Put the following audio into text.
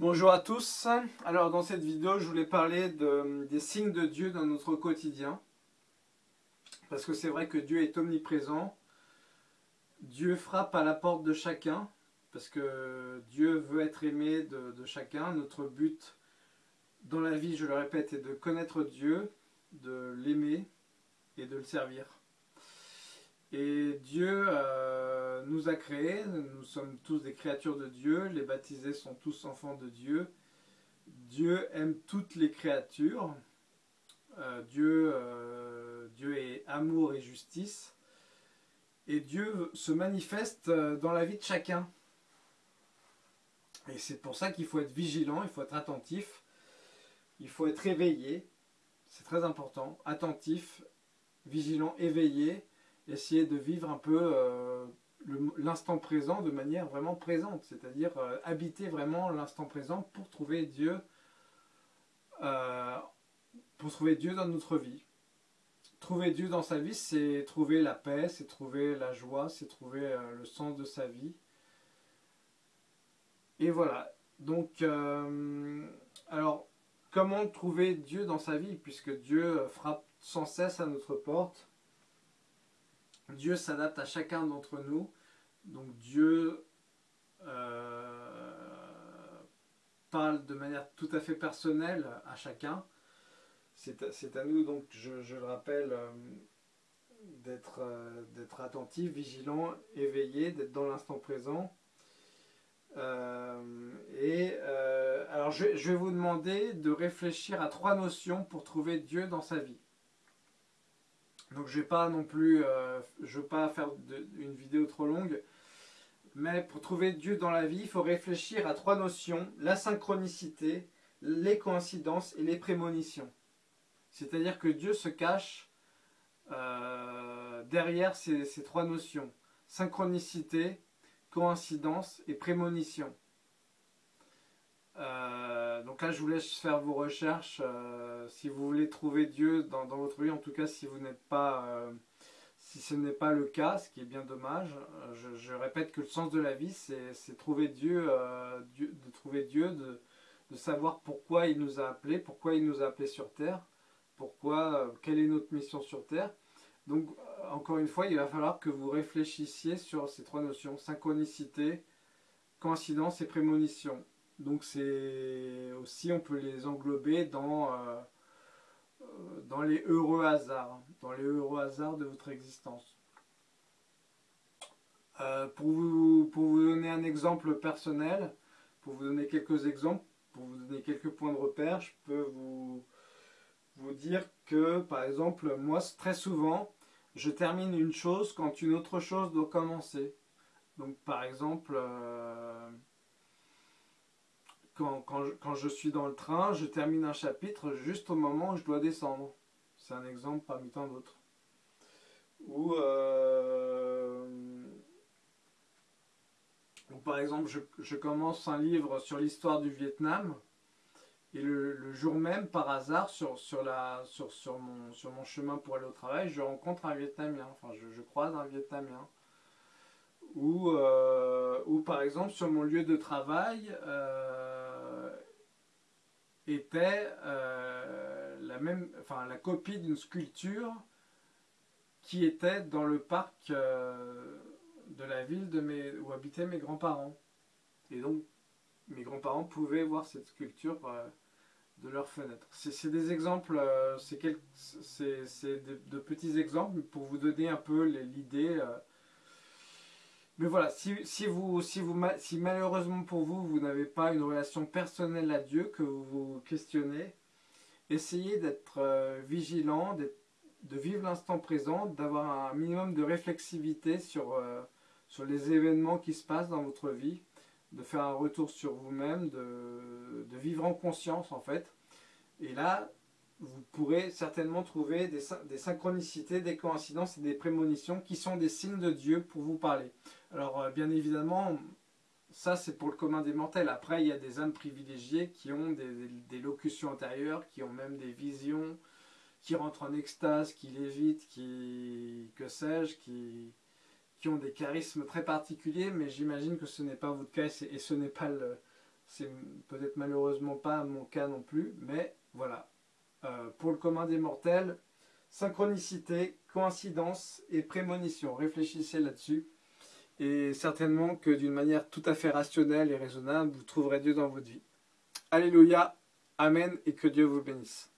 Bonjour à tous, alors dans cette vidéo je voulais parler des signes de Dieu dans notre quotidien. Parce que c'est vrai que Dieu est omniprésent. Dieu frappe à la porte de chacun parce que Dieu veut être aimé de, chacun. Notre but dans la vie, je le répète, est de connaître Dieu de l'aimer et de le servir et Dieu euh, nous a créés, nous sommes tous des créatures de Dieu, les baptisés sont tous enfants de Dieu. Dieu aime toutes les créatures. Euh, Dieu, euh, Dieu est amour et justice. Et Dieu se manifeste dans la vie de chacun. Et c'est pour ça qu'il faut être vigilant, il faut être attentif, il faut être éveillé. C'est très important. Attentif, vigilant, éveillé essayer de vivre un peu euh, l'instant présent de manière vraiment présente, c'est-à-dire euh, habiter vraiment l'instant présent pour trouver Dieu, euh, pour trouver Dieu dans notre vie. Trouver Dieu dans sa vie, c'est trouver la paix, c'est trouver la joie, c'est trouver le sens de sa vie. Et voilà. Donc, alors, comment trouver Dieu dans sa vie Puisque Dieu frappe sans cesse à notre porte? Dieu s'adapte à chacun d'entre nous. Donc Dieu euh, parle de manière tout à fait personnelle à chacun. C'est à, nous, donc je, le rappelle, euh, euh, d'être attentif, vigilant, éveillé, d'être dans l'instant présent. et alors je, je vais vous demander de réfléchir à trois notions pour trouver Dieu dans sa vie. Donc je vais pas non plus, euh, pas faire une vidéo trop longue, mais pour trouver Dieu dans la vie, il faut réfléchir à trois notions, la synchronicité, les coïncidences et les prémonitions. C'est-à-dire que Dieu se cache euh, derrière ces, ces, trois notions, synchronicité, coïncidence et prémonition. Euh, donc là, je vous laisse faire vos recherches. Euh, si vous voulez trouver Dieu dans, votre vie, en tout cas, si vous n'êtes pas, euh, si ce n'est pas le cas, ce qui est bien dommage. Je, répète que le sens de la vie, c'est trouver Dieu, de trouver Dieu, de, de, savoir pourquoi il nous a appelés, pourquoi il nous a appelés sur terre, pourquoi, quelle est notre mission sur terre. Donc, encore une fois, il va falloir que vous réfléchissiez sur ces trois notions synchronicité, coïncidence et prémonition. Donc c'est aussi, on peut les englober dans, euh, euh, dans les heureux hasards, dans les heureux hasards de votre existence. Euh, pour, vous, pour vous donner un exemple personnel, pour vous donner quelques exemples, pour vous donner quelques points de repère, je peux vous, vous dire que, par exemple, moi, très souvent, je termine une chose quand une autre chose doit commencer. Donc, par exemple, quand, je, suis dans le train, je termine un chapitre juste au moment où je dois descendre. C'est un exemple parmi tant d'autres. Ou, euh, par exemple, je, commence un livre sur l'histoire du Vietnam et le, jour même, par hasard, sur, sur, la, sur, sur, mon, sur mon chemin pour aller au travail, je rencontre un Vietnamien, enfin je, croise un Vietnamien. Ou, euh, ou par exemple, sur mon lieu de travail, euh, était euh, la, même, enfin, la copie d'une sculpture qui était dans le parc euh, de la ville où habitaient mes grands-parents. Et donc, mes grands-parents pouvaient voir cette sculpture euh, de leur fenêtre. C'est des exemples, c'est de, de, petits exemples pour vous donner un peu l'idée mais voilà, si, vous, si, vous, si malheureusement pour vous, vous n'avez pas une relation personnelle à Dieu, que vous vous questionnez, essayez d'être euh, vigilant, de vivre l'instant présent, d'avoir un minimum de réflexivité sur, euh, sur les événements qui se passent dans votre vie, de faire un retour sur vous-même, de, vivre en conscience en fait. Et là, vous pourrez certainement trouver des, synchronicités, des coïncidences et des prémonitions qui sont des signes de Dieu pour vous parler. Alors euh, bien évidemment, ça c'est pour le commun des mortels. Après, il y a des âmes privilégiées qui ont des, locutions intérieures, qui ont même des visions, qui rentrent en extase, qui lévitent, qui, que sais-je, qui, qui ont des charismes très particuliers, mais j'imagine que ce n'est pas votre cas et ce n'est pas le, C'est peut-être malheureusement pas mon cas non plus, mais voilà. Euh, pour le commun des mortels, synchronicité, coïncidence et prémonition. Réfléchissez là-dessus. Et certainement que d'une manière tout à fait rationnelle et raisonnable, vous trouverez Dieu dans votre vie. Alléluia, Amen et que Dieu vous bénisse.